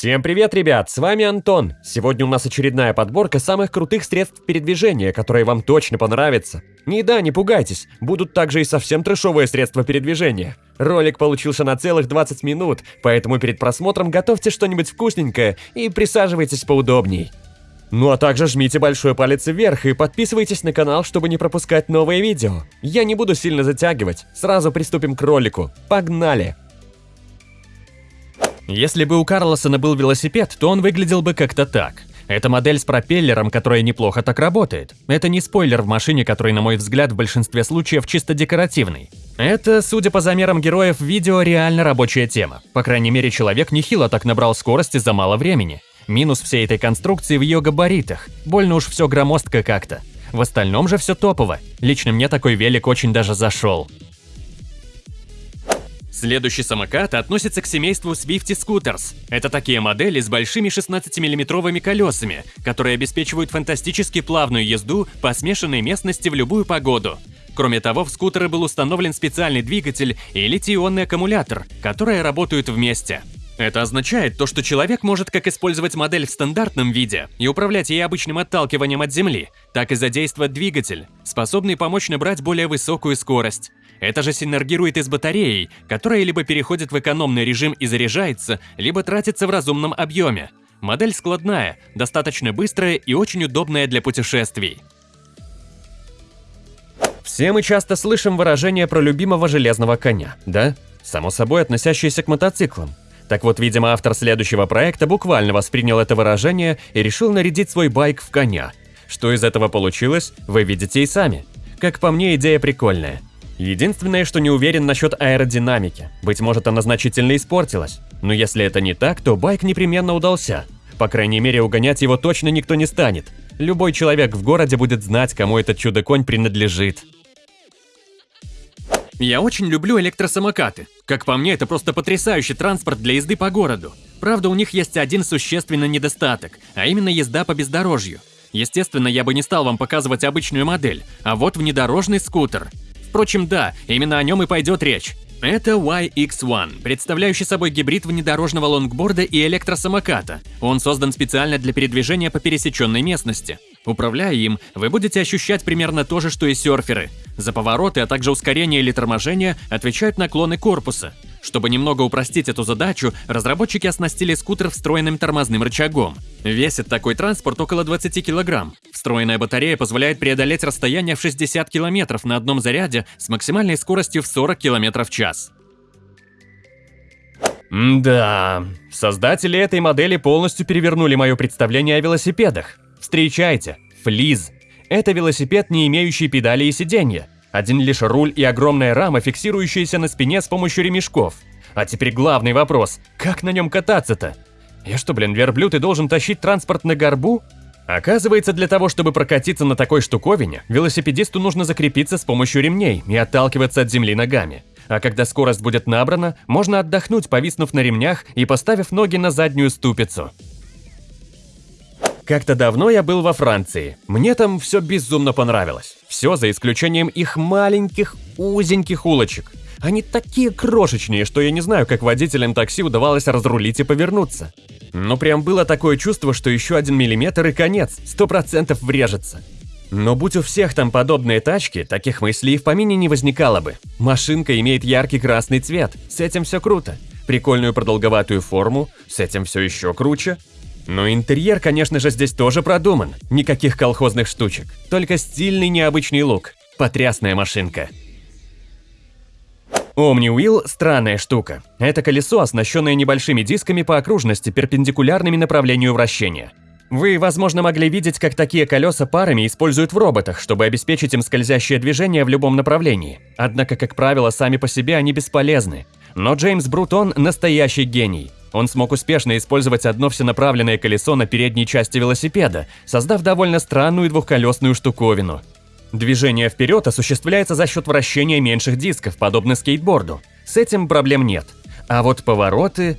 Всем привет, ребят, с вами Антон. Сегодня у нас очередная подборка самых крутых средств передвижения, которые вам точно понравятся. Не да, не пугайтесь, будут также и совсем трешовые средства передвижения. Ролик получился на целых 20 минут, поэтому перед просмотром готовьте что-нибудь вкусненькое и присаживайтесь поудобней. Ну а также жмите большой палец вверх и подписывайтесь на канал, чтобы не пропускать новые видео. Я не буду сильно затягивать, сразу приступим к ролику. Погнали! Если бы у Карлосона был велосипед, то он выглядел бы как-то так. Это модель с пропеллером, которая неплохо так работает. Это не спойлер в машине, который, на мой взгляд, в большинстве случаев чисто декоративный. Это, судя по замерам героев видео, реально рабочая тема. По крайней мере, человек нехило так набрал скорости за мало времени. Минус всей этой конструкции в ее габаритах. Больно уж все громоздко как-то. В остальном же все топово. Лично мне такой велик очень даже зашел. Следующий самокат относится к семейству Swifty Scooters. Это такие модели с большими 16-миллиметровыми колесами, которые обеспечивают фантастически плавную езду по смешанной местности в любую погоду. Кроме того, в скутеры был установлен специальный двигатель и литий-ионный аккумулятор, которые работают вместе. Это означает то, что человек может как использовать модель в стандартном виде и управлять ей обычным отталкиванием от земли, так и задействовать двигатель, способный помочь набрать более высокую скорость. Это же синергирует и с батареей, которая либо переходит в экономный режим и заряжается, либо тратится в разумном объеме. Модель складная, достаточно быстрая и очень удобная для путешествий. Все мы часто слышим выражение про любимого железного коня, да? Само собой, относящееся к мотоциклам. Так вот, видимо, автор следующего проекта буквально воспринял это выражение и решил нарядить свой байк в коня. Что из этого получилось, вы видите и сами. Как по мне, идея прикольная. Единственное, что не уверен насчет аэродинамики. Быть может, она значительно испортилась. Но если это не так, то байк непременно удался. По крайней мере, угонять его точно никто не станет. Любой человек в городе будет знать, кому этот чудо-конь принадлежит. Я очень люблю электросамокаты. Как по мне, это просто потрясающий транспорт для езды по городу. Правда, у них есть один существенный недостаток, а именно езда по бездорожью. Естественно, я бы не стал вам показывать обычную модель, а вот внедорожный скутер. Впрочем, да, именно о нем и пойдет речь. Это YX1, представляющий собой гибрид внедорожного лонгборда и электросамоката. Он создан специально для передвижения по пересеченной местности. Управляя им, вы будете ощущать примерно то же, что и серферы. За повороты, а также ускорение или торможение отвечают наклоны корпуса. Чтобы немного упростить эту задачу, разработчики оснастили скутер встроенным тормозным рычагом. Весит такой транспорт около 20 килограмм. Встроенная батарея позволяет преодолеть расстояние в 60 километров на одном заряде с максимальной скоростью в 40 километров в час. Да, создатели этой модели полностью перевернули мое представление о велосипедах. Встречайте, Флиз. Это велосипед, не имеющий педали и сиденья. Один лишь руль и огромная рама, фиксирующаяся на спине с помощью ремешков. А теперь главный вопрос, как на нем кататься-то? Я что, блин, верблюд и должен тащить транспорт на горбу? Оказывается, для того, чтобы прокатиться на такой штуковине, велосипедисту нужно закрепиться с помощью ремней и отталкиваться от земли ногами. А когда скорость будет набрана, можно отдохнуть, повиснув на ремнях и поставив ноги на заднюю ступицу. Как-то давно я был во Франции. Мне там все безумно понравилось. Все за исключением их маленьких, узеньких улочек. Они такие крошечные, что я не знаю, как водителям такси удавалось разрулить и повернуться. Но прям было такое чувство, что еще один миллиметр и конец, сто процентов врежется. Но будь у всех там подобные тачки, таких мыслей в помине не возникало бы. Машинка имеет яркий красный цвет, с этим все круто. Прикольную продолговатую форму, с этим все еще круче. Но интерьер, конечно же, здесь тоже продуман. Никаких колхозных штучек. Только стильный необычный лук. Потрясная машинка. Omni-Wheel – странная штука. Это колесо, оснащенное небольшими дисками по окружности, перпендикулярными направлению вращения. Вы, возможно, могли видеть, как такие колеса парами используют в роботах, чтобы обеспечить им скользящее движение в любом направлении. Однако, как правило, сами по себе они бесполезны. Но Джеймс Брутон – настоящий гений. Он смог успешно использовать одно всенаправленное колесо на передней части велосипеда, создав довольно странную двухколесную штуковину. Движение вперед осуществляется за счет вращения меньших дисков, подобно скейтборду. С этим проблем нет. А вот повороты...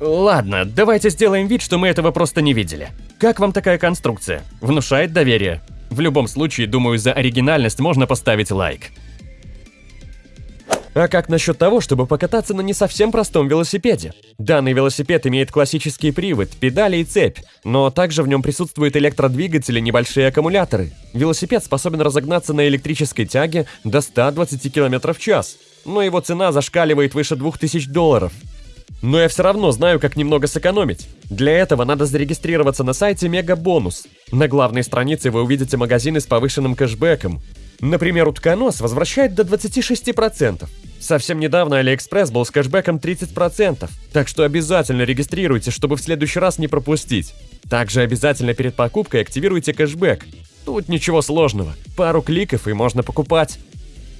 Ладно, давайте сделаем вид, что мы этого просто не видели. Как вам такая конструкция? Внушает доверие? В любом случае, думаю, за оригинальность можно поставить лайк. А как насчет того, чтобы покататься на не совсем простом велосипеде? Данный велосипед имеет классический привод, педали и цепь, но также в нем присутствуют электродвигатели и небольшие аккумуляторы. Велосипед способен разогнаться на электрической тяге до 120 км в час, но его цена зашкаливает выше 2000 долларов. Но я все равно знаю, как немного сэкономить. Для этого надо зарегистрироваться на сайте Мегабонус. На главной странице вы увидите магазины с повышенным кэшбэком. Например, утконос возвращает до 26%. Совсем недавно Алиэкспресс был с кэшбэком 30%, так что обязательно регистрируйте, чтобы в следующий раз не пропустить. Также обязательно перед покупкой активируйте кэшбэк. Тут ничего сложного, пару кликов и можно покупать.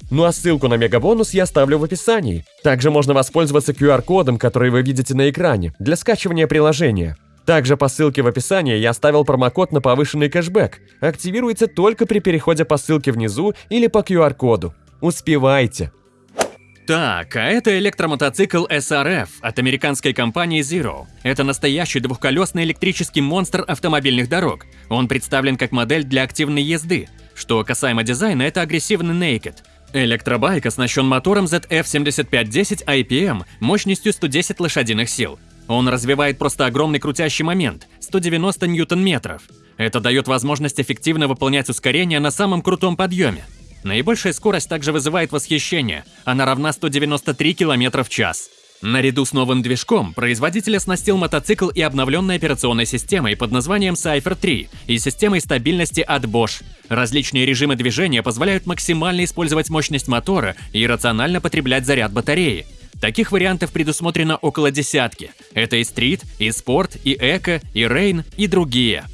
Ну а ссылку на мегабонус я оставлю в описании. Также можно воспользоваться QR-кодом, который вы видите на экране, для скачивания приложения. Также по ссылке в описании я оставил промокод на повышенный кэшбэк. Активируется только при переходе по ссылке внизу или по QR-коду. Успевайте! Так, а это электромотоцикл SRF от американской компании Zero. Это настоящий двухколесный электрический монстр автомобильных дорог. Он представлен как модель для активной езды. Что касаемо дизайна, это агрессивный Naked. Электробайк оснащен мотором ZF7510 IPM мощностью 110 лошадиных сил. Он развивает просто огромный крутящий момент – 190 ньютон-метров. Это дает возможность эффективно выполнять ускорение на самом крутом подъеме. Наибольшая скорость также вызывает восхищение, она равна 193 км в час. Наряду с новым движком производитель оснастил мотоцикл и обновленной операционной системой под названием Cypher 3 и системой стабильности от Bosch. Различные режимы движения позволяют максимально использовать мощность мотора и рационально потреблять заряд батареи. Таких вариантов предусмотрено около десятки. Это и стрит, и спорт, и эко, и рейн, и другие.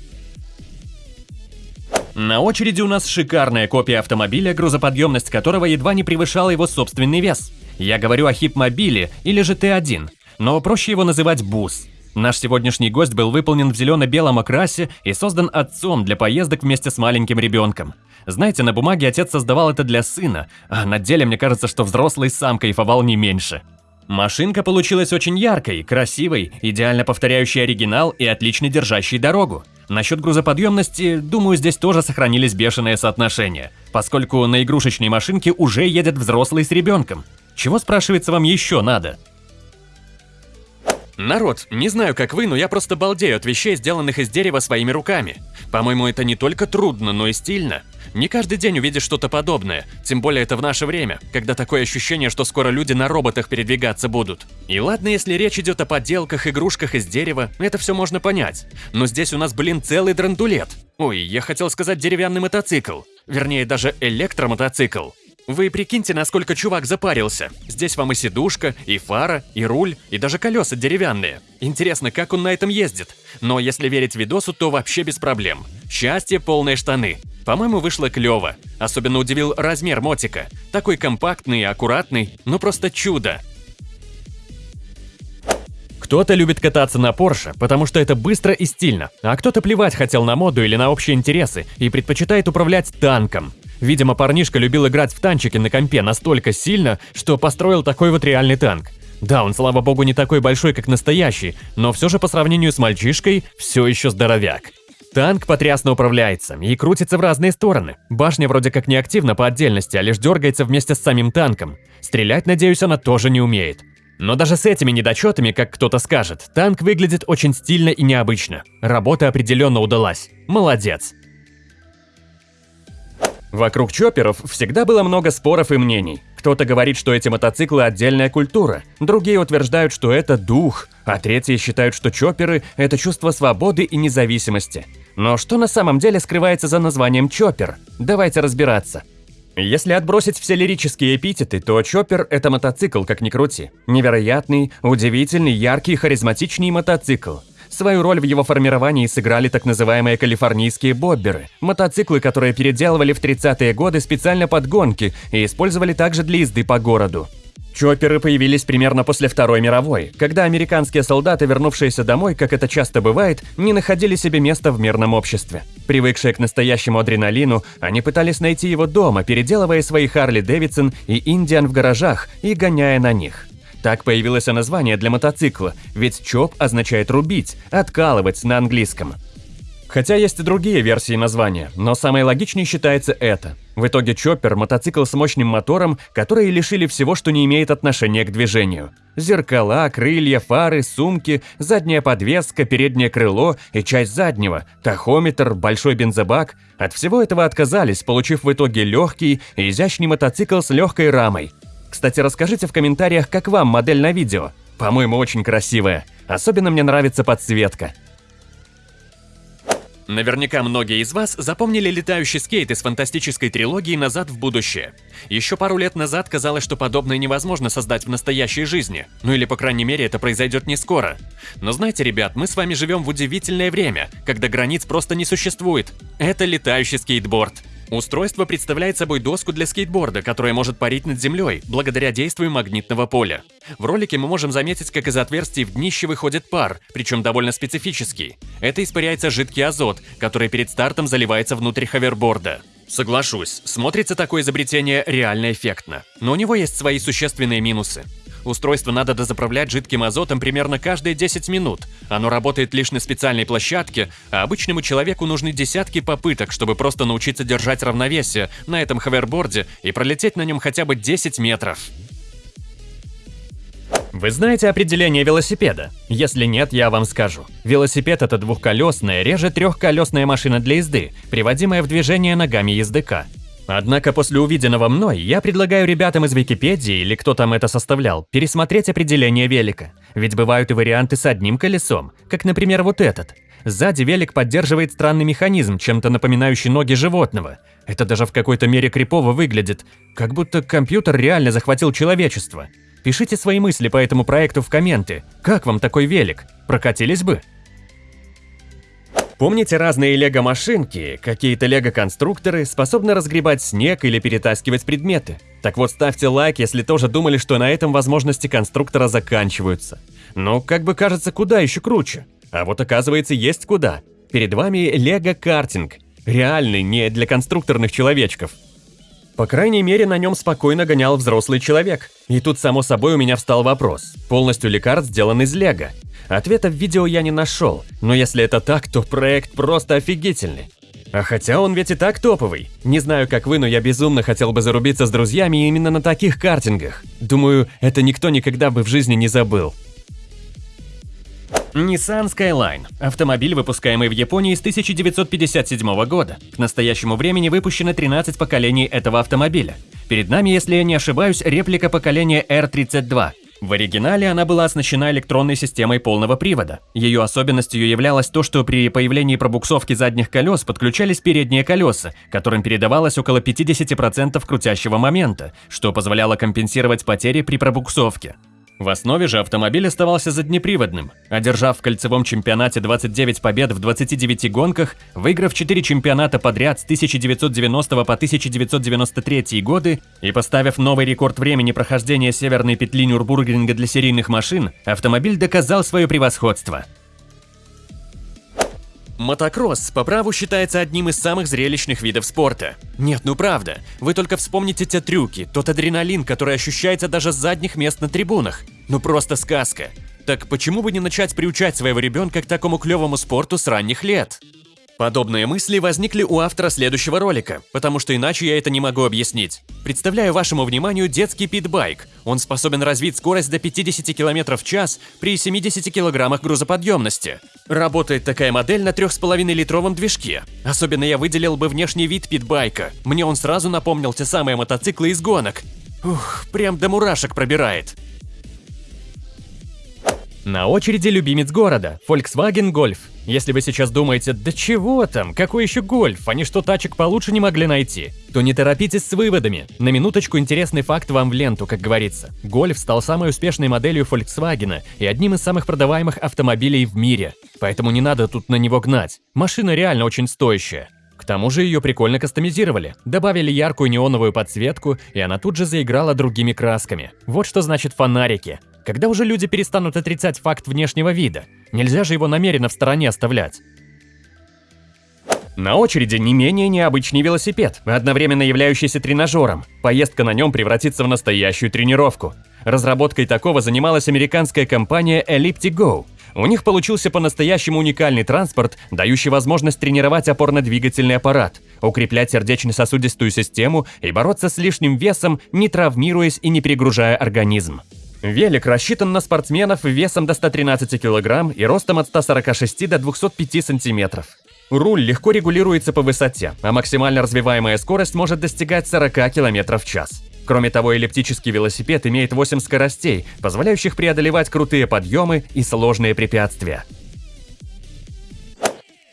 На очереди у нас шикарная копия автомобиля, грузоподъемность которого едва не превышала его собственный вес. Я говорю о хип-мобиле или же Т1, но проще его называть бус. Наш сегодняшний гость был выполнен в зелено-белом окрасе и создан отцом для поездок вместе с маленьким ребенком. Знаете, на бумаге отец создавал это для сына, а на деле мне кажется, что взрослый сам кайфовал не меньше. Машинка получилась очень яркой, красивой, идеально повторяющей оригинал и отлично держащей дорогу. Насчет грузоподъемности, думаю, здесь тоже сохранились бешеные соотношения, поскольку на игрушечной машинке уже едет взрослый с ребенком. Чего, спрашивается, вам еще надо? Народ, не знаю, как вы, но я просто балдею от вещей, сделанных из дерева своими руками. По-моему, это не только трудно, но и стильно. Не каждый день увидишь что-то подобное, тем более это в наше время, когда такое ощущение, что скоро люди на роботах передвигаться будут. И ладно, если речь идет о подделках, игрушках из дерева, это все можно понять. Но здесь у нас, блин, целый драндулет. Ой, я хотел сказать деревянный мотоцикл. Вернее, даже электромотоцикл. Вы прикиньте, насколько чувак запарился. Здесь вам и сидушка, и фара, и руль, и даже колеса деревянные. Интересно, как он на этом ездит? Но если верить видосу, то вообще без проблем. Счастье, полные штаны. По-моему, вышло клево. Особенно удивил размер мотика. Такой компактный и аккуратный, ну просто чудо. Кто-то любит кататься на Porsche, потому что это быстро и стильно, а кто-то плевать хотел на моду или на общие интересы и предпочитает управлять танком. Видимо, парнишка любил играть в танчики на компе настолько сильно, что построил такой вот реальный танк. Да, он, слава богу, не такой большой, как настоящий, но все же по сравнению с мальчишкой все еще здоровяк. Танк потрясно управляется и крутится в разные стороны. Башня вроде как не активна по отдельности, а лишь дергается вместе с самим танком. Стрелять, надеюсь, она тоже не умеет. Но даже с этими недочетами, как кто-то скажет, танк выглядит очень стильно и необычно. Работа определенно удалась. Молодец. Вокруг чопперов всегда было много споров и мнений. Кто-то говорит, что эти мотоциклы – отдельная культура, другие утверждают, что это дух, а третьи считают, что чопперы – это чувство свободы и независимости. Но что на самом деле скрывается за названием чоппер? Давайте разбираться. Если отбросить все лирические эпитеты, то Чоппер – это мотоцикл, как ни крути. Невероятный, удивительный, яркий, харизматичный мотоцикл. Свою роль в его формировании сыграли так называемые калифорнийские бобберы – мотоциклы, которые переделывали в 30-е годы специально под гонки и использовали также для езды по городу. Чопперы появились примерно после Второй мировой, когда американские солдаты, вернувшиеся домой, как это часто бывает, не находили себе места в мирном обществе. Привыкшие к настоящему адреналину, они пытались найти его дома, переделывая свои Харли Дэвидсон и Индиан в гаражах и гоняя на них. Так появилось название для мотоцикла, ведь чоп означает рубить, откалывать на английском. Хотя есть и другие версии названия, но самой логичней считается это. В итоге Чоппер – мотоцикл с мощным мотором, которые лишили всего, что не имеет отношения к движению. Зеркала, крылья, фары, сумки, задняя подвеска, переднее крыло и часть заднего, тахометр, большой бензобак – от всего этого отказались, получив в итоге легкий и изящный мотоцикл с легкой рамой. Кстати, расскажите в комментариях, как вам модель на видео. По-моему, очень красивая. Особенно мне нравится подсветка. Наверняка многие из вас запомнили летающий скейт из фантастической трилогии «Назад в будущее». Еще пару лет назад казалось, что подобное невозможно создать в настоящей жизни. Ну или, по крайней мере, это произойдет не скоро. Но знаете, ребят, мы с вами живем в удивительное время, когда границ просто не существует. Это летающий скейтборд. Устройство представляет собой доску для скейтборда, которая может парить над землей, благодаря действию магнитного поля. В ролике мы можем заметить, как из отверстий в днище выходит пар, причем довольно специфический. Это испаряется жидкий азот, который перед стартом заливается внутрь ховерборда. Соглашусь, смотрится такое изобретение реально эффектно, но у него есть свои существенные минусы. Устройство надо дозаправлять жидким азотом примерно каждые 10 минут. Оно работает лишь на специальной площадке, а обычному человеку нужны десятки попыток, чтобы просто научиться держать равновесие на этом ховерборде и пролететь на нем хотя бы 10 метров. Вы знаете определение велосипеда? Если нет, я вам скажу. Велосипед – это двухколесная, реже трехколесная машина для езды, приводимая в движение ногами ездока. Однако после увиденного мной я предлагаю ребятам из Википедии или кто там это составлял пересмотреть определение велика. Ведь бывают и варианты с одним колесом, как, например, вот этот. Сзади велик поддерживает странный механизм, чем-то напоминающий ноги животного. Это даже в какой-то мере крипово выглядит, как будто компьютер реально захватил человечество. Пишите свои мысли по этому проекту в комменты. Как вам такой велик? Прокатились бы? Помните разные лего-машинки, какие-то лего-конструкторы способны разгребать снег или перетаскивать предметы? Так вот, ставьте лайк, если тоже думали, что на этом возможности конструктора заканчиваются. Но, как бы кажется, куда еще круче. А вот оказывается, есть куда. Перед вами лего-картинг. Реальный, не для конструкторных человечков. По крайней мере, на нем спокойно гонял взрослый человек. И тут, само собой, у меня встал вопрос. Полностью ли карт сделан из лего? Ответа в видео я не нашел, но если это так, то проект просто офигительный. А хотя он ведь и так топовый. Не знаю, как вы, но я безумно хотел бы зарубиться с друзьями именно на таких картингах. Думаю, это никто никогда бы в жизни не забыл. Nissan Skyline – автомобиль, выпускаемый в Японии с 1957 года. К настоящему времени выпущено 13 поколений этого автомобиля. Перед нами, если я не ошибаюсь, реплика поколения R32, в оригинале она была оснащена электронной системой полного привода. Ее особенностью являлось то, что при появлении пробуксовки задних колес подключались передние колеса, которым передавалось около 50% крутящего момента, что позволяло компенсировать потери при пробуксовке. В основе же автомобиль оставался заднеприводным, одержав в кольцевом чемпионате 29 побед в 29 гонках, выиграв 4 чемпионата подряд с 1990 по 1993 годы и поставив новый рекорд времени прохождения северной петли Нюрбургринга для серийных машин, автомобиль доказал свое превосходство. Мотокросс по праву считается одним из самых зрелищных видов спорта. Нет, ну правда, вы только вспомните те трюки, тот адреналин, который ощущается даже с задних мест на трибунах. Ну просто сказка. Так почему бы не начать приучать своего ребенка к такому клевому спорту с ранних лет? Подобные мысли возникли у автора следующего ролика, потому что иначе я это не могу объяснить. Представляю вашему вниманию детский питбайк. Он способен развить скорость до 50 км в час при 70 кг грузоподъемности. Работает такая модель на 3,5-литровом движке. Особенно я выделил бы внешний вид питбайка. Мне он сразу напомнил те самые мотоциклы из гонок. Ух, прям до мурашек пробирает. На очереди любимец города – Volkswagen Golf. Если вы сейчас думаете, да чего там, какой еще Golf, они что тачек получше не могли найти, то не торопитесь с выводами. На минуточку интересный факт вам в ленту, как говорится. Golf стал самой успешной моделью Volkswagen и одним из самых продаваемых автомобилей в мире. Поэтому не надо тут на него гнать. Машина реально очень стоящая. К тому же ее прикольно кастомизировали, добавили яркую неоновую подсветку, и она тут же заиграла другими красками. Вот что значит фонарики. Когда уже люди перестанут отрицать факт внешнего вида? Нельзя же его намеренно в стороне оставлять. На очереди не менее необычный велосипед, одновременно являющийся тренажером. Поездка на нем превратится в настоящую тренировку. Разработкой такого занималась американская компания Elliptic Go. У них получился по-настоящему уникальный транспорт, дающий возможность тренировать опорно-двигательный аппарат, укреплять сердечно-сосудистую систему и бороться с лишним весом, не травмируясь и не перегружая организм. Велик рассчитан на спортсменов весом до 113 кг и ростом от 146 до 205 см. Руль легко регулируется по высоте, а максимально развиваемая скорость может достигать 40 км в час. Кроме того, эллиптический велосипед имеет 8 скоростей, позволяющих преодолевать крутые подъемы и сложные препятствия.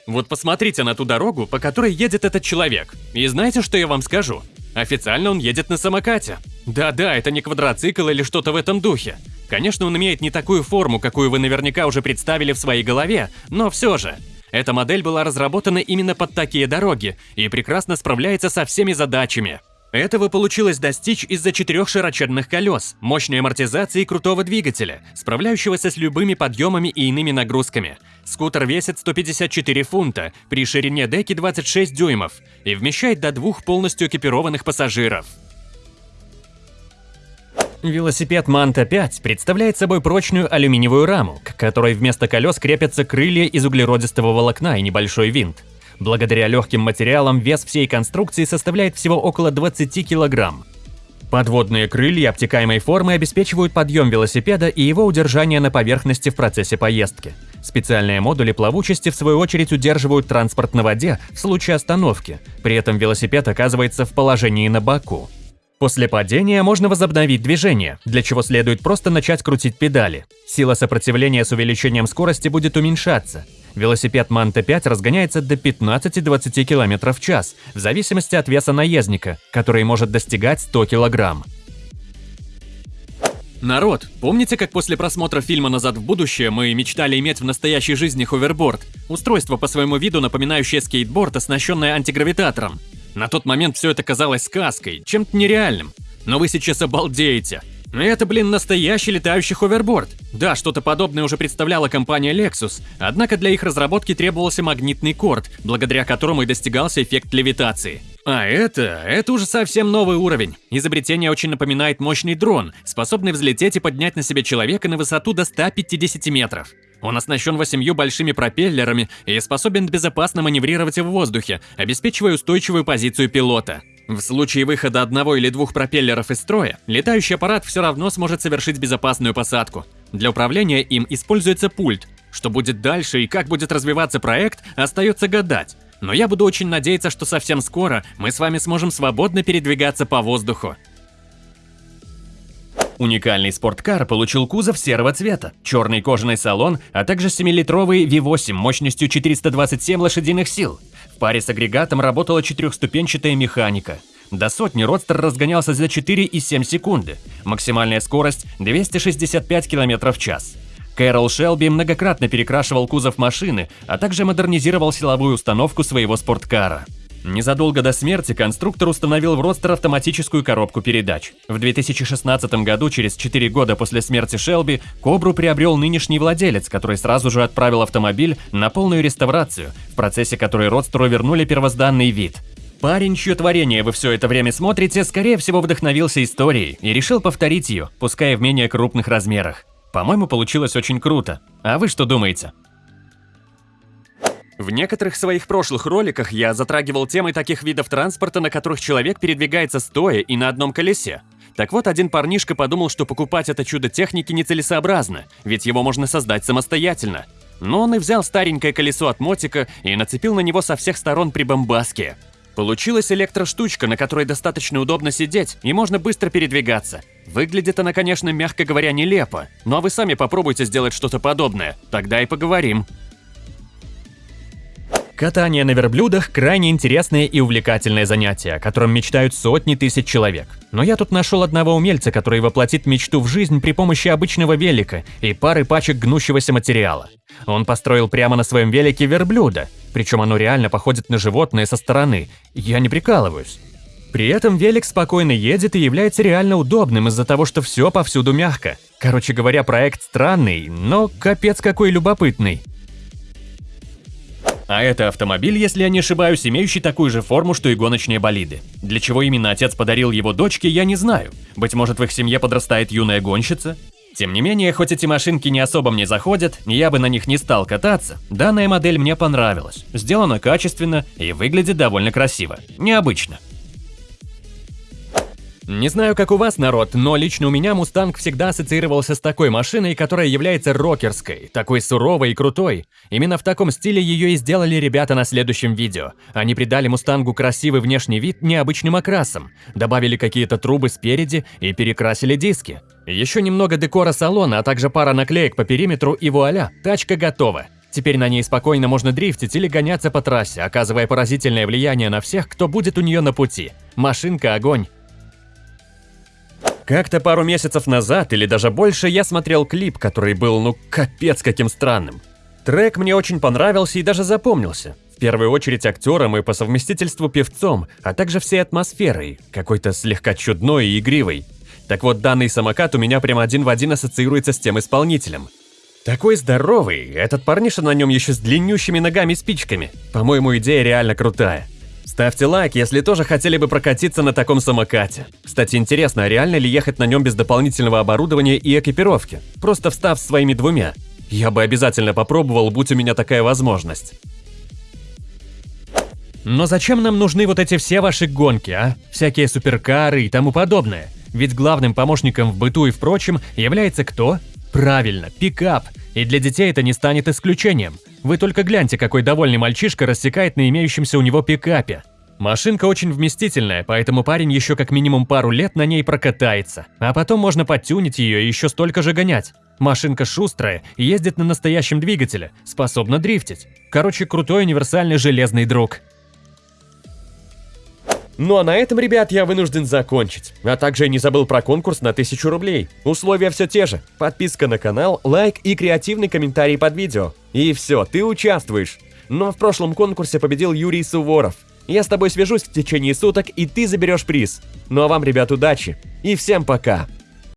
Вот посмотрите на ту дорогу, по которой едет этот человек. И знаете, что я вам скажу? Официально он едет на самокате. Да-да, это не квадроцикл или что-то в этом духе. Конечно, он имеет не такую форму, какую вы наверняка уже представили в своей голове, но все же. Эта модель была разработана именно под такие дороги и прекрасно справляется со всеми задачами. Этого получилось достичь из-за четырех широченных колес, мощной амортизации и крутого двигателя, справляющегося с любыми подъемами и иными нагрузками. Скутер весит 154 фунта, при ширине деки 26 дюймов и вмещает до двух полностью экипированных пассажиров. Велосипед Манта 5 представляет собой прочную алюминиевую раму, к которой вместо колес крепятся крылья из углеродистого волокна и небольшой винт. Благодаря легким материалам вес всей конструкции составляет всего около 20 килограмм. Подводные крылья обтекаемой формы обеспечивают подъем велосипеда и его удержание на поверхности в процессе поездки. Специальные модули плавучести в свою очередь удерживают транспорт на воде в случае остановки, при этом велосипед оказывается в положении на боку. После падения можно возобновить движение, для чего следует просто начать крутить педали. Сила сопротивления с увеличением скорости будет уменьшаться, Велосипед Манта 5 разгоняется до 15-20 км в час, в зависимости от веса наездника, который может достигать 100 кг. Народ, помните, как после просмотра фильма «Назад в будущее» мы мечтали иметь в настоящей жизни ховерборд? Устройство по своему виду, напоминающее скейтборд, оснащенное антигравитатором. На тот момент все это казалось сказкой, чем-то нереальным. Но вы сейчас обалдеете. Это, блин, настоящий летающий ховерборд. Да, что-то подобное уже представляла компания Lexus, однако для их разработки требовался магнитный корт, благодаря которому и достигался эффект левитации. А это, это уже совсем новый уровень. Изобретение очень напоминает мощный дрон, способный взлететь и поднять на себе человека на высоту до 150 метров. Он оснащен восемью большими пропеллерами и способен безопасно маневрировать в воздухе, обеспечивая устойчивую позицию пилота. В случае выхода одного или двух пропеллеров из строя, летающий аппарат все равно сможет совершить безопасную посадку. Для управления им используется пульт. Что будет дальше и как будет развиваться проект, остается гадать. Но я буду очень надеяться, что совсем скоро мы с вами сможем свободно передвигаться по воздуху. Уникальный спорткар получил кузов серого цвета, черный кожаный салон, а также 7-литровый V8 мощностью 427 лошадиных сил. В паре с агрегатом работала четырехступенчатая механика. До сотни Родстер разгонялся за 4,7 секунды. Максимальная скорость 265 км в час. Кэрол Шелби многократно перекрашивал кузов машины, а также модернизировал силовую установку своего спорткара. Незадолго до смерти конструктор установил в Родстер автоматическую коробку передач. В 2016 году, через 4 года после смерти Шелби, Кобру приобрел нынешний владелец, который сразу же отправил автомобиль на полную реставрацию, в процессе которой Родстеру вернули первозданный вид. Парень, чье творение вы все это время смотрите, скорее всего вдохновился историей и решил повторить ее, пускай в менее крупных размерах. По-моему, получилось очень круто. А вы что думаете? В некоторых своих прошлых роликах я затрагивал темы таких видов транспорта, на которых человек передвигается стоя и на одном колесе. Так вот, один парнишка подумал, что покупать это чудо техники нецелесообразно, ведь его можно создать самостоятельно. Но он и взял старенькое колесо от мотика и нацепил на него со всех сторон прибамбаски. Получилась электроштучка, на которой достаточно удобно сидеть и можно быстро передвигаться. Выглядит она, конечно, мягко говоря, нелепо, но вы сами попробуйте сделать что-то подобное, тогда и поговорим. Катание на верблюдах – крайне интересное и увлекательное занятие, о котором мечтают сотни тысяч человек. Но я тут нашел одного умельца, который воплотит мечту в жизнь при помощи обычного велика и пары пачек гнущегося материала. Он построил прямо на своем велике верблюда, причем оно реально походит на животное со стороны. Я не прикалываюсь. При этом велик спокойно едет и является реально удобным из-за того, что все повсюду мягко. Короче говоря, проект странный, но капец какой любопытный. А это автомобиль, если я не ошибаюсь, имеющий такую же форму, что и гоночные болиды. Для чего именно отец подарил его дочке, я не знаю. Быть может, в их семье подрастает юная гонщица? Тем не менее, хоть эти машинки не особо мне заходят, я бы на них не стал кататься, данная модель мне понравилась. Сделана качественно и выглядит довольно красиво. Необычно. Не знаю, как у вас, народ, но лично у меня Мустанг всегда ассоциировался с такой машиной, которая является рокерской, такой суровой и крутой. Именно в таком стиле ее и сделали ребята на следующем видео. Они придали Мустангу красивый внешний вид необычным окрасом, добавили какие-то трубы спереди и перекрасили диски. Еще немного декора салона, а также пара наклеек по периметру и вуаля, тачка готова. Теперь на ней спокойно можно дрифтить или гоняться по трассе, оказывая поразительное влияние на всех, кто будет у нее на пути. Машинка – огонь. Как-то пару месяцев назад или даже больше я смотрел клип, который был ну капец каким странным. Трек мне очень понравился и даже запомнился. В первую очередь актером и по совместительству певцом, а также всей атмосферой, какой-то слегка чудной и игривой. Так вот, данный самокат у меня прямо один в один ассоциируется с тем исполнителем. Такой здоровый, этот парниша на нем еще с длиннющими ногами и спичками. По-моему, идея реально крутая. Ставьте лайк, если тоже хотели бы прокатиться на таком самокате. Кстати, интересно, а реально ли ехать на нем без дополнительного оборудования и экипировки? Просто встав своими двумя. Я бы обязательно попробовал, будь у меня такая возможность. Но зачем нам нужны вот эти все ваши гонки, а? Всякие суперкары и тому подобное. Ведь главным помощником в быту и в прочем является кто? Правильно, пикап. И для детей это не станет исключением. Вы только гляньте, какой довольный мальчишка рассекает на имеющемся у него пикапе. Машинка очень вместительная, поэтому парень еще как минимум пару лет на ней прокатается. А потом можно подтюнить ее и еще столько же гонять. Машинка шустрая, ездит на настоящем двигателе, способна дрифтить. Короче, крутой универсальный железный друг. Ну а на этом, ребят, я вынужден закончить. А также не забыл про конкурс на 1000 рублей. Условия все те же. Подписка на канал, лайк и креативный комментарий под видео. И все, ты участвуешь. Но в прошлом конкурсе победил Юрий Суворов. Я с тобой свяжусь в течение суток, и ты заберешь приз. Ну а вам, ребят, удачи. И всем пока.